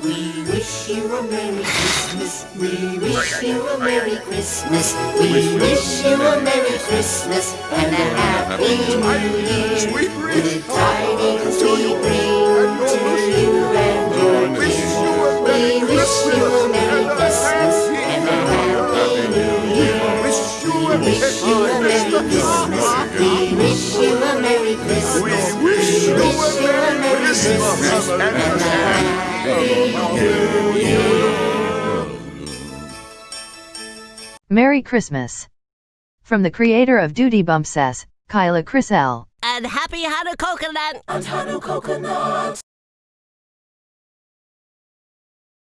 We wish you a Merry Christmas. We wish you a Merry Christmas. We wish you a Merry Christmas and a Happy New Year. Good tidings we bring to you and your dear. We wish you a Merry Christmas and a Happy New Year. We wish you a Merry Christmas. We wish you a Merry Christmas. We wish you a Merry Christmas and a Happy New Year. Merry Christmas. From the creator of Duty Bump says, Kyla Chris L. And happy Hanukkah coconut! And Hanukkah coconut.